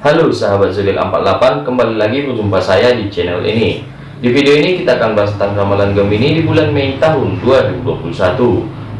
Halo sahabat zodiak 48 kembali lagi berjumpa saya di channel ini. Di video ini kita akan bahas tentang ramalan Gemini di bulan Mei tahun 2021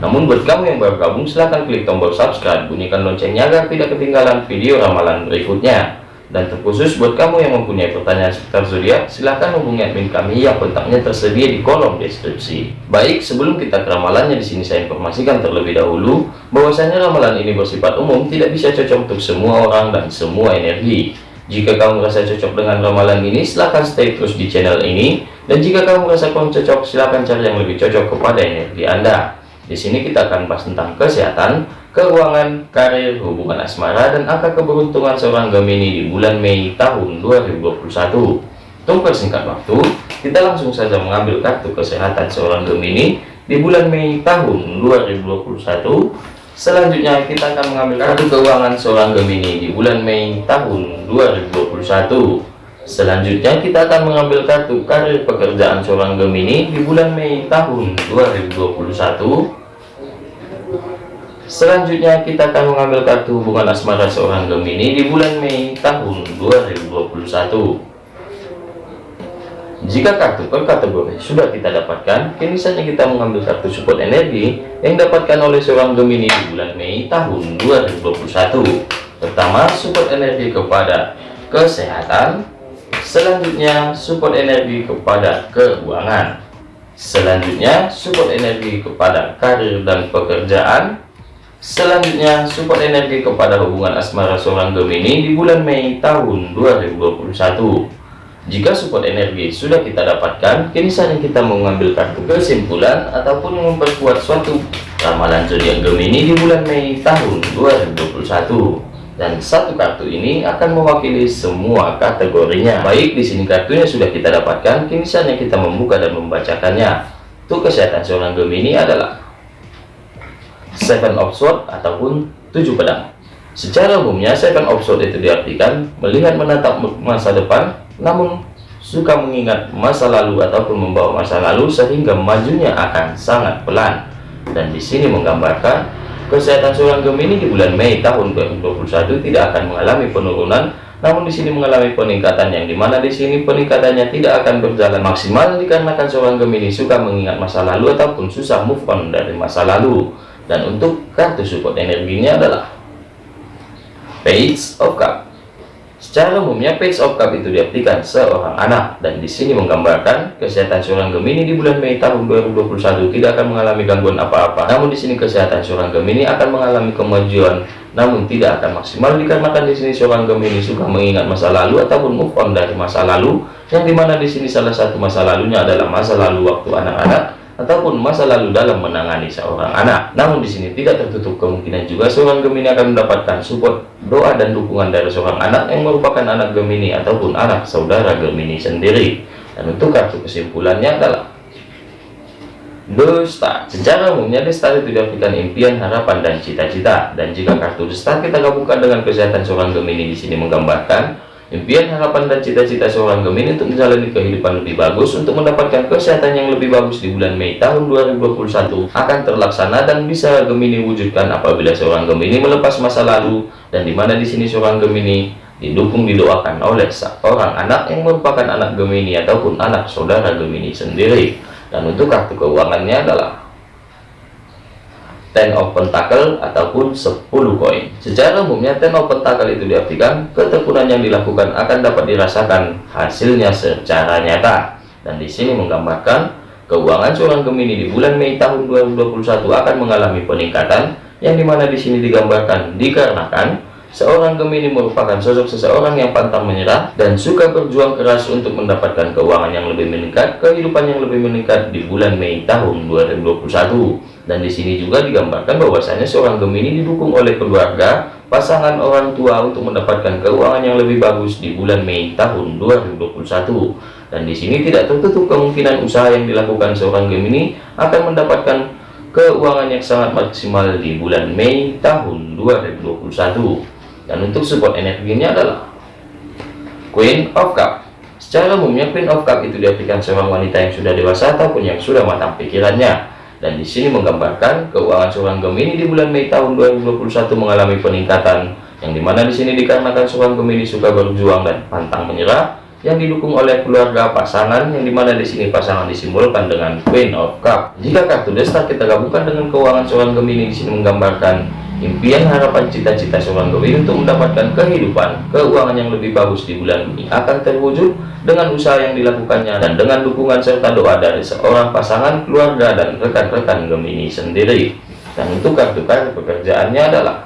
namun buat kamu yang baru gabung silahkan klik tombol subscribe bunyikan loncengnya agar tidak ketinggalan video ramalan berikutnya dan terkhusus buat kamu yang mempunyai pertanyaan seputar zodiak, silahkan hubungi admin kami yang kontaknya tersedia di kolom deskripsi. Baik, sebelum kita ke ramalannya di sini saya informasikan terlebih dahulu bahwasanya ramalan ini bersifat umum, tidak bisa cocok untuk semua orang dan semua energi. Jika kamu merasa cocok dengan ramalan ini, silahkan stay terus di channel ini. Dan jika kamu merasa kurang cocok, silahkan cari yang lebih cocok kepada energi Anda. Di sini kita akan bahas tentang kesehatan, keuangan, karir, hubungan asmara, dan angka keberuntungan seorang Gemini di bulan Mei tahun 2021. Untuk persingkat waktu, kita langsung saja mengambil kartu kesehatan seorang Gemini di bulan Mei tahun 2021. Selanjutnya kita akan mengambil kartu keuangan seorang Gemini di bulan Mei tahun 2021. Selanjutnya kita akan mengambil kartu karir pekerjaan seorang Gemini di bulan Mei tahun 2021. Selanjutnya kita akan mengambil kartu hubungan asmara seorang Gemini di bulan Mei tahun 2021. Jika kartu per kategori sudah kita dapatkan, kini saatnya kita mengambil kartu support energi yang dapatkan oleh seorang Gemini di bulan Mei tahun 2021. Pertama, support energi kepada kesehatan. Selanjutnya, support energi kepada keuangan. Selanjutnya, support energi kepada karir dan pekerjaan. Selanjutnya, support energi kepada hubungan asmara seorang Gemini di bulan Mei tahun 2021. Jika support energi sudah kita dapatkan, kini saatnya kita mengambil kartu kesimpulan ataupun memperkuat suatu ramalan zodiak Gemini di bulan Mei tahun 2021. Dan satu kartu ini akan mewakili semua kategorinya. Baik, di sini kartunya sudah kita dapatkan, kini saatnya kita membuka dan membacakannya. Untuk kesehatan seorang Gemini adalah seven of sword ataupun tujuh pedang. Secara umumnya seven of sword itu diartikan melihat menatap masa depan namun suka mengingat masa lalu ataupun membawa masa lalu sehingga majunya akan sangat pelan. Dan di sini menggambarkan kesehatan seorang Gemini di bulan Mei tahun 2021 tidak akan mengalami penurunan namun di sini mengalami peningkatan yang di mana di sini peningkatannya tidak akan berjalan maksimal dikarenakan seorang Gemini suka mengingat masa lalu ataupun susah move on dari masa lalu dan untuk kartu support energinya adalah page of cup. Secara umumnya page of cup itu diartikan seorang anak. Dan di sini menggambarkan kesehatan seorang Gemini di bulan Mei tahun 2021 tidak akan mengalami gangguan apa-apa. Namun di sini kesehatan seorang Gemini akan mengalami kemajuan namun tidak akan maksimal dikarenakan di sini seorang Gemini suka mengingat masa lalu ataupun move on dari masa lalu yang di mana di sini salah satu masa lalunya adalah masa lalu waktu anak-anak ataupun masa lalu dalam menangani seorang anak. Namun di sini tidak tertutup kemungkinan juga seorang Gemini akan mendapatkan support, doa dan dukungan dari seorang anak yang merupakan anak Gemini ataupun anak saudara Gemini sendiri. Dan untuk kartu kesimpulannya adalah Star. Secara umumnya Star itu diartikan impian, harapan, dan cita-cita. Dan jika kartu Star kita gabungkan dengan kesehatan seorang Gemini di sini menggambarkan Impian, harapan, dan cita-cita seorang Gemini untuk menjalani kehidupan lebih bagus untuk mendapatkan kesehatan yang lebih bagus di bulan Mei tahun 2021 akan terlaksana dan bisa Gemini wujudkan apabila seorang Gemini melepas masa lalu dan di mana di sini seorang Gemini didukung didoakan oleh seorang anak yang merupakan anak Gemini ataupun anak saudara Gemini sendiri. Dan untuk kartu keuangannya adalah ten of pentacle ataupun 10 koin secara umumnya ten of pentacle itu diartikan ketekunan yang dilakukan akan dapat dirasakan hasilnya secara nyata dan di sini menggambarkan keuangan seorang Gemini di bulan Mei tahun 2021 akan mengalami peningkatan yang di mana di sini digambarkan dikarenakan Seorang Gemini merupakan sosok seseorang yang pantang menyerah dan suka berjuang keras untuk mendapatkan keuangan yang lebih meningkat, kehidupan yang lebih meningkat di bulan Mei tahun 2021. Dan di sini juga digambarkan bahwasanya seorang Gemini didukung oleh keluarga, pasangan orang tua untuk mendapatkan keuangan yang lebih bagus di bulan Mei tahun 2021. Dan di sini tidak tertutup kemungkinan usaha yang dilakukan seorang Gemini akan mendapatkan keuangan yang sangat maksimal di bulan Mei tahun 2021 dan untuk support energinya adalah Queen of Cup. Secara umumnya Queen of Cup itu diartikan seorang wanita yang sudah dewasa ataupun yang sudah matang pikirannya dan di sini menggambarkan keuangan seorang Gemini di bulan Mei tahun 2021 mengalami peningkatan yang di mana di sini dikarenakan seorang Gemini suka berjuang dan pantang menyerah yang didukung oleh keluarga pasangan yang di mana di sini pasangan disimbolkan dengan Queen of Cup. Jika kartu destar kita gabungkan dengan keuangan seorang Gemini di sini menggambarkan impian harapan cita-cita seorang Gemini untuk mendapatkan kehidupan keuangan yang lebih bagus di bulan ini akan terwujud dengan usaha yang dilakukannya dan dengan dukungan serta doa dari seorang pasangan keluarga dan rekan-rekan Gemini sendiri. Dan untuk kartu kartu pekerjaannya adalah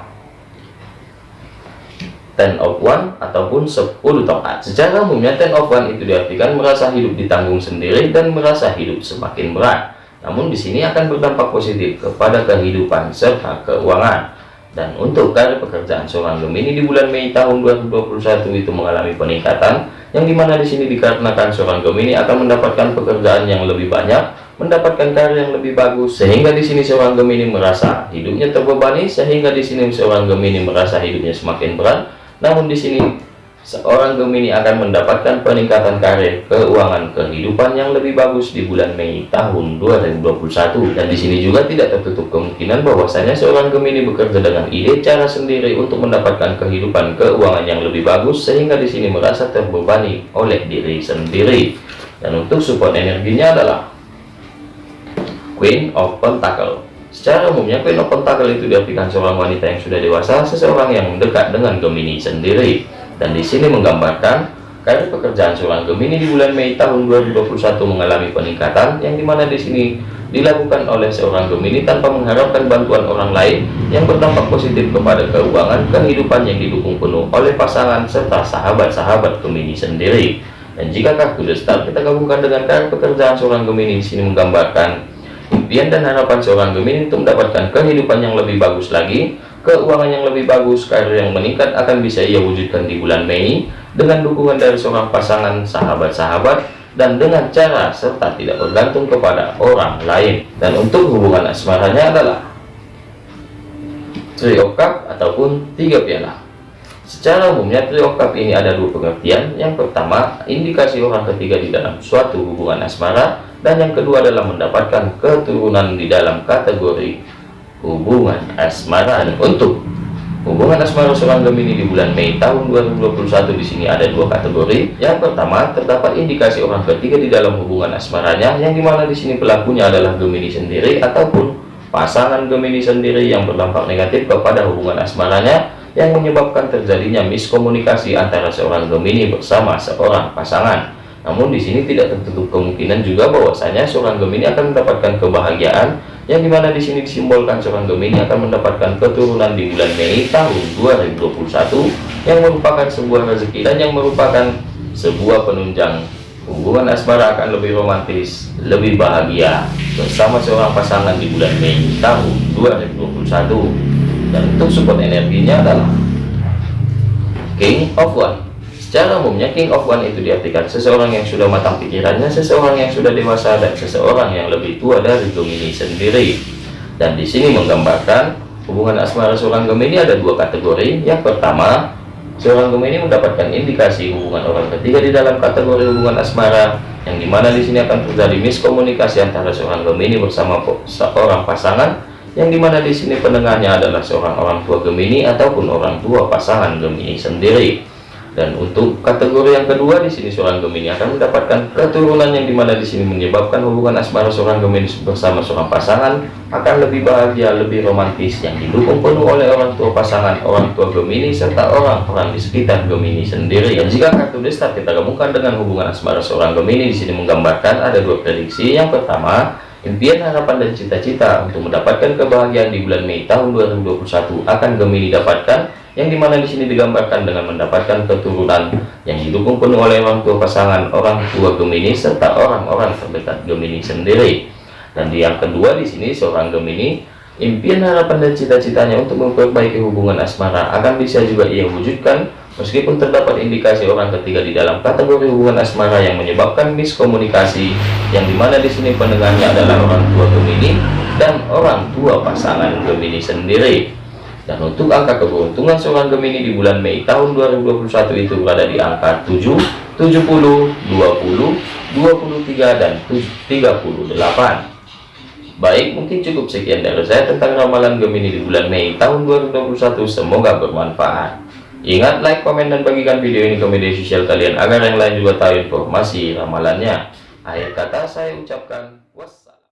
ten of one ataupun 10 tongkat. Secara umumnya ten of one itu diartikan merasa hidup ditanggung sendiri dan merasa hidup semakin berat. Namun di sini akan berdampak positif kepada kehidupan serta keuangan dan untuk karir pekerjaan seorang Gemini di bulan Mei tahun 2021 itu mengalami peningkatan yang di mana di sini dikarenakan seorang Gemini akan mendapatkan pekerjaan yang lebih banyak mendapatkan karir yang lebih bagus sehingga di sini seorang Gemini merasa hidupnya terbebani sehingga di sini seorang Gemini merasa hidupnya semakin berat. Namun di sini seorang Gemini akan mendapatkan peningkatan karir, keuangan, kehidupan yang lebih bagus di bulan Mei tahun 2021. Dan di sini juga tidak tertutup kemungkinan bahwasanya seorang Gemini bekerja dengan ide cara sendiri untuk mendapatkan kehidupan keuangan yang lebih bagus sehingga di sini merasa terbebani oleh diri sendiri. Dan untuk support energinya adalah Queen of Pentacle. Secara umumnya Queen of Pentacle itu diartikan seorang wanita yang sudah dewasa, seseorang yang dekat dengan Gemini sendiri. Dan di sini menggambarkan karir pekerjaan seorang Gemini di bulan Mei tahun 2021 mengalami peningkatan yang di mana di sini dilakukan oleh seorang Gemini tanpa mengharapkan bantuan orang lain yang berdampak positif kepada keuangan kehidupan yang didukung penuh oleh pasangan serta sahabat-sahabat Gemini sendiri. Dan jika kartu The kita gabungkan dengan karir pekerjaan seorang Gemini di sini menggambarkan impian dan harapan seorang Gemini untuk mendapatkan kehidupan yang lebih bagus lagi, keuangan yang lebih bagus, karir yang meningkat akan bisa ia wujudkan di bulan Mei dengan dukungan dari seorang pasangan sahabat-sahabat dan dengan cara serta tidak bergantung kepada orang lain. Dan untuk hubungan asmaranya adalah of Cup ataupun tiga piala. Secara umumnya of Cup ini ada dua pengertian. Yang pertama, indikasi orang ketiga di dalam suatu hubungan asmara dan yang kedua adalah mendapatkan keturunan di dalam kategori hubungan asmara dan untuk hubungan asmara seorang Gemini di bulan Mei tahun 2021 di sini ada dua kategori. Yang pertama terdapat indikasi orang ketiga di dalam hubungan asmaranya yang di mana di sini pelakunya adalah Gemini sendiri ataupun pasangan Gemini sendiri yang berdampak negatif kepada hubungan asmaranya yang menyebabkan terjadinya miskomunikasi antara seorang Gemini bersama seorang pasangan. Namun di sini tidak tertutup kemungkinan juga bahwasanya seorang Gemini akan mendapatkan kebahagiaan yang di mana di sini disimbolkan seorang Gemini akan mendapatkan keturunan di bulan Mei tahun 2021 yang merupakan sebuah rezeki dan yang merupakan sebuah penunjang. Hubungan asmara akan lebih romantis, lebih bahagia bersama seorang pasangan di bulan Mei tahun 2021 dan untuk support energinya adalah King of One Secara umumnya King of One itu diartikan seseorang yang sudah matang pikirannya, seseorang yang sudah dewasa, dan seseorang yang lebih tua dari Gemini sendiri. Dan di sini menggambarkan hubungan asmara seorang Gemini ada dua kategori. Yang pertama, seorang Gemini mendapatkan indikasi hubungan orang ketiga di dalam kategori hubungan asmara, yang di mana di sini akan terjadi miskomunikasi antara seorang Gemini bersama seorang pasangan, yang di mana di sini pendengarnya adalah seorang orang tua Gemini ataupun orang tua pasangan Gemini sendiri dan untuk kategori yang kedua di sini seorang Gemini akan mendapatkan keturunan yang di mana di sini menyebabkan hubungan asmara seorang Gemini bersama seorang pasangan akan lebih bahagia, lebih romantis yang didukung penuh oleh orang tua pasangan, orang tua Gemini serta orang-orang di sekitar Gemini sendiri. Dan jika kartu destar kita gabungkan dengan hubungan asmara seorang Gemini di sini menggambarkan ada dua prediksi. Yang pertama, impian harapan dan cita-cita untuk mendapatkan kebahagiaan di bulan Mei tahun 2021 akan Gemini dapatkan yang di mana di sini digambarkan dengan mendapatkan keturunan yang didukung penuh oleh orang tua pasangan orang tua Gemini serta orang-orang terdekat Gemini sendiri. Dan yang kedua di sini seorang Gemini impian harapan dan cita-citanya untuk memperbaiki hubungan asmara. Akan bisa juga ia wujudkan meskipun terdapat indikasi orang ketiga di dalam kategori hubungan asmara yang menyebabkan miskomunikasi yang di mana di sini pendengarnya adalah orang tua Gemini dan orang tua pasangan Gemini sendiri dan untuk angka keberuntungan seorang Gemini di bulan Mei tahun 2021 itu berada di angka 7, 70, 20, 23, dan 38. Baik, mungkin cukup sekian dari saya tentang ramalan Gemini di bulan Mei tahun 2021. Semoga bermanfaat. Ingat like, komen, dan bagikan video ini ke media sosial kalian agar yang lain juga tahu informasi ramalannya. Akhir kata saya ucapkan.